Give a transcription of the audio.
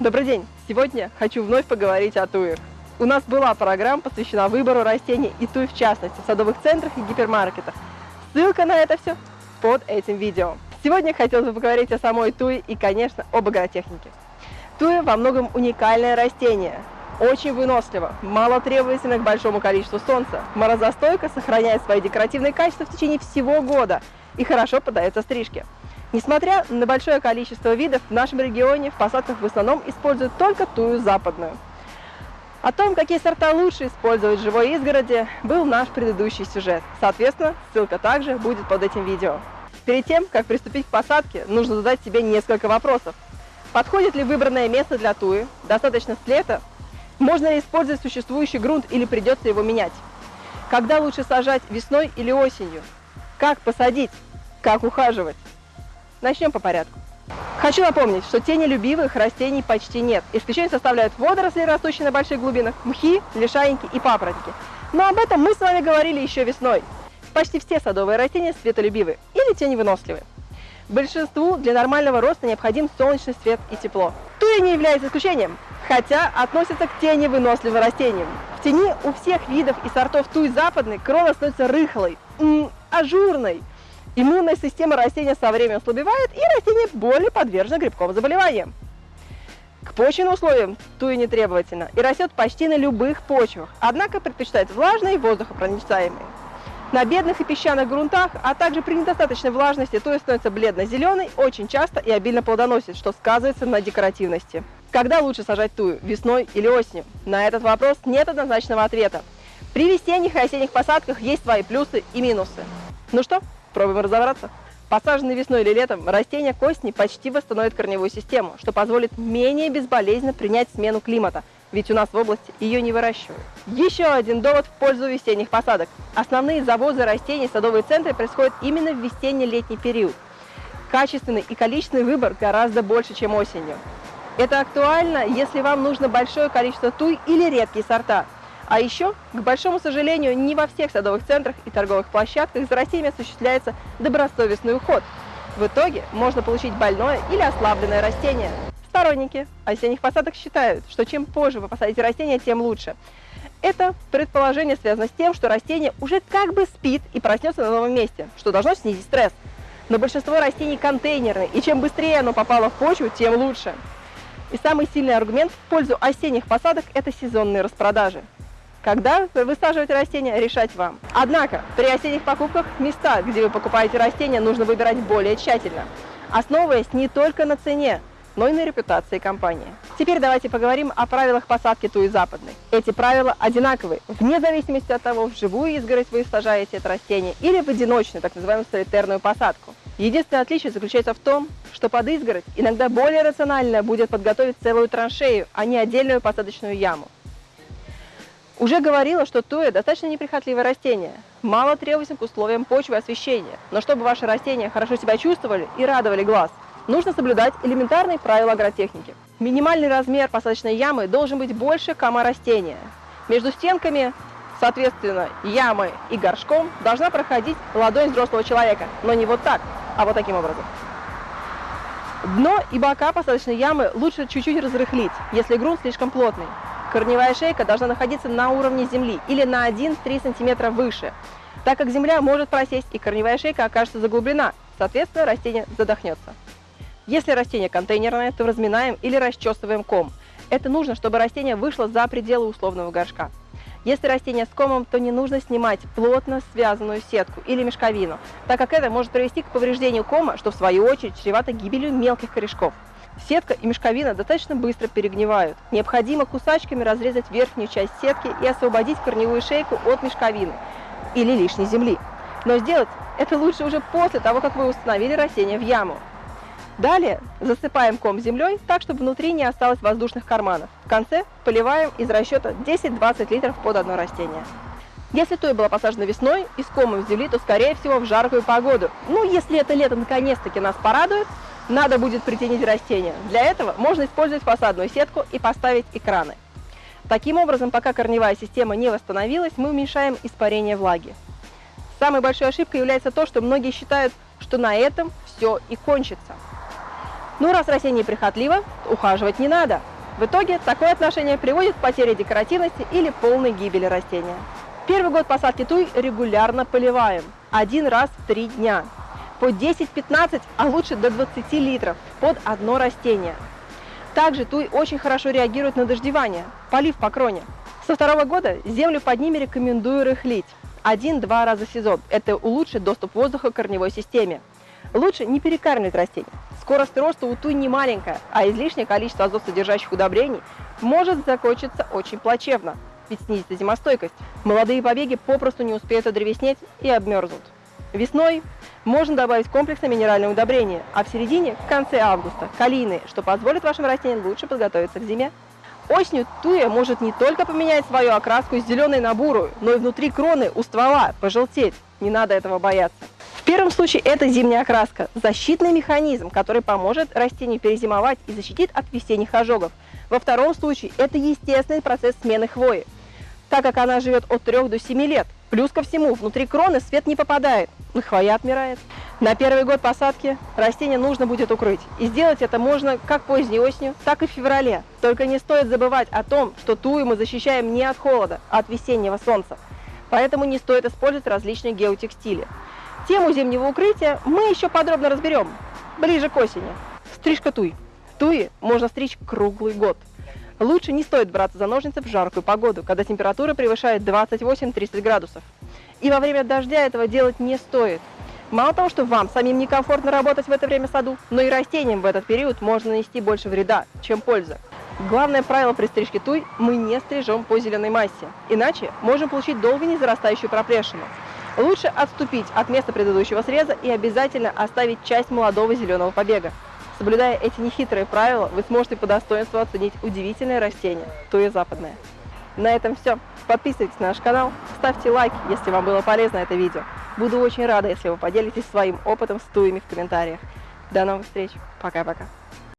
Добрый день! Сегодня хочу вновь поговорить о туях. У нас была программа, посвящена выбору растений и туй в частности в садовых центрах и гипермаркетах. Ссылка на это все под этим видео. Сегодня хотелось бы поговорить о самой туе и, конечно, об агротехнике. Туя во многом уникальное растение, очень выносливо, мало требовательно к большому количеству солнца, морозостойко, сохраняет свои декоративные качества в течение всего года и хорошо поддается стрижке. Несмотря на большое количество видов, в нашем регионе в посадках в основном используют только тую западную. О том, какие сорта лучше использовать в живой изгороди, был наш предыдущий сюжет. Соответственно, ссылка также будет под этим видео. Перед тем, как приступить к посадке, нужно задать себе несколько вопросов. Подходит ли выбранное место для туи? Достаточно с лета? Можно ли использовать существующий грунт или придется его менять? Когда лучше сажать, весной или осенью? Как посадить? Как ухаживать? Начнем по порядку. Хочу напомнить, что тенелюбивых растений почти нет. Исключение составляют водоросли, растущие на больших глубинах, мхи, лишайники и папоротники. Но об этом мы с вами говорили еще весной. Почти все садовые растения светолюбивы или теневыносливы. Большинству для нормального роста необходим солнечный свет и тепло. Туя не является исключением, хотя относится к теневыносливым растениям. В тени у всех видов и сортов туй западной крона становится рыхлой, ажурной, Иммунная система растения со временем ослабевает, и растение более подвержено грибковым заболеваниям. К почвенным условиям туя не требовательно и растет почти на любых почвах, однако предпочитает влажные и воздухопроницаемые. На бедных и песчаных грунтах, а также при недостаточной влажности туя становится бледно-зеленой, очень часто и обильно плодоносит, что сказывается на декоративности. Когда лучше сажать тую, весной или осенью? На этот вопрос нет однозначного ответа. При весенних и осенних посадках есть свои плюсы и минусы. Ну что, Пробуем разобраться. Посаженные весной или летом, растения косни почти восстановят корневую систему, что позволит менее безболезненно принять смену климата, ведь у нас в области ее не выращивают. Еще один довод в пользу весенних посадок. Основные завозы растений в садовые центры происходят именно в весенне-летний период. Качественный и количественный выбор гораздо больше, чем осенью. Это актуально, если вам нужно большое количество туй или редкие сорта – а еще, к большому сожалению, не во всех садовых центрах и торговых площадках за растениями осуществляется добросовестный уход. В итоге можно получить больное или ослабленное растение. Сторонники осенних посадок считают, что чем позже вы посадите растение, тем лучше. Это предположение связано с тем, что растение уже как бы спит и проснется на новом месте, что должно снизить стресс. Но большинство растений контейнерные, и чем быстрее оно попало в почву, тем лучше. И самый сильный аргумент в пользу осенних посадок – это сезонные распродажи. Когда высаживать растения, решать вам. Однако, при осенних покупках места, где вы покупаете растения, нужно выбирать более тщательно, основываясь не только на цене, но и на репутации компании. Теперь давайте поговорим о правилах посадки туи западной. Эти правила одинаковые, вне зависимости от того, в живую изгородь вы сажаете это растение или в одиночную, так называемую солитерную посадку. Единственное отличие заключается в том, что под изгородь иногда более рационально будет подготовить целую траншею, а не отдельную посадочную яму. Уже говорила, что туя достаточно неприхотливое растение, мало требуется к условиям почвы и освещения, но чтобы ваши растения хорошо себя чувствовали и радовали глаз, нужно соблюдать элементарные правила агротехники. Минимальный размер посадочной ямы должен быть больше кома растения. Между стенками, соответственно, ямы и горшком должна проходить ладонь взрослого человека, но не вот так, а вот таким образом. Дно и бока посадочной ямы лучше чуть-чуть разрыхлить, если грунт слишком плотный. Корневая шейка должна находиться на уровне земли или на 1-3 см выше, так как земля может просесть и корневая шейка окажется заглублена, соответственно растение задохнется. Если растение контейнерное, то разминаем или расчесываем ком. Это нужно, чтобы растение вышло за пределы условного горшка. Если растение с комом, то не нужно снимать плотно связанную сетку или мешковину, так как это может привести к повреждению кома, что в свою очередь чревато гибелью мелких корешков. Сетка и мешковина достаточно быстро перегнивают. Необходимо кусачками разрезать верхнюю часть сетки и освободить корневую шейку от мешковины или лишней земли. Но сделать это лучше уже после того, как вы установили растение в яму. Далее засыпаем ком землей так, чтобы внутри не осталось воздушных карманов. В конце поливаем из расчета 10-20 литров под одно растение. Если той была посажена весной и с комом земли, то скорее всего в жаркую погоду. Ну, если это лето наконец-таки нас порадует, надо будет притенить растения. Для этого можно использовать фасадную сетку и поставить экраны. Таким образом, пока корневая система не восстановилась, мы уменьшаем испарение влаги. Самой большой ошибкой является то, что многие считают, что на этом все и кончится. Ну, раз растение прихотливо, ухаживать не надо. В итоге такое отношение приводит к потере декоративности или полной гибели растения. Первый год посадки туй регулярно поливаем, один раз в три дня, по 10-15, а лучше до 20 литров под одно растение. Также туй очень хорошо реагирует на дождевание, полив по кроне. Со второго года землю под ними рекомендую рыхлить один-два раза в сезон. Это улучшит доступ воздуха к корневой системе. Лучше не перекармливать растения. Скорость роста у туй не маленькая, а излишнее количество азотсодержащих удобрений может закончиться очень плачевно, ведь снизится зимостойкость. Молодые побеги попросту не успеют одревеснеть и обмерзнут. Весной можно добавить комплексное минеральное удобрение, а в середине, в конце августа, калийные, что позволит вашим растениям лучше подготовиться к зиме. Осенью туя может не только поменять свою окраску из зеленой на бурую, но и внутри кроны у ствола пожелтеть. Не надо этого бояться. В первом случае это зимняя окраска, защитный механизм, который поможет растению перезимовать и защитит от весенних ожогов. Во втором случае это естественный процесс смены хвои, так как она живет от 3 до 7 лет. Плюс ко всему, внутри кроны свет не попадает, и хвоя отмирает. На первый год посадки растение нужно будет укрыть. И сделать это можно как поздней осенью, так и в феврале. Только не стоит забывать о том, что тую мы защищаем не от холода, а от весеннего солнца. Поэтому не стоит использовать различные геотекстили. Тему зимнего укрытия мы еще подробно разберем ближе к осени. Стрижка туй. Туи можно стричь круглый год. Лучше не стоит браться за ножницы в жаркую погоду, когда температура превышает 28-30 градусов. И во время дождя этого делать не стоит. Мало того, что вам самим некомфортно работать в это время в саду, но и растениям в этот период можно нанести больше вреда, чем пользы. Главное правило при стрижке туй – мы не стрижем по зеленой массе, иначе можем получить долго не зарастающую проплешину. Лучше отступить от места предыдущего среза и обязательно оставить часть молодого зеленого побега. Соблюдая эти нехитрые правила, вы сможете по достоинству оценить удивительное растение, туя западное. На этом все. Подписывайтесь на наш канал, ставьте лайк, если вам было полезно это видео. Буду очень рада, если вы поделитесь своим опытом с туями в комментариях. До новых встреч. Пока-пока.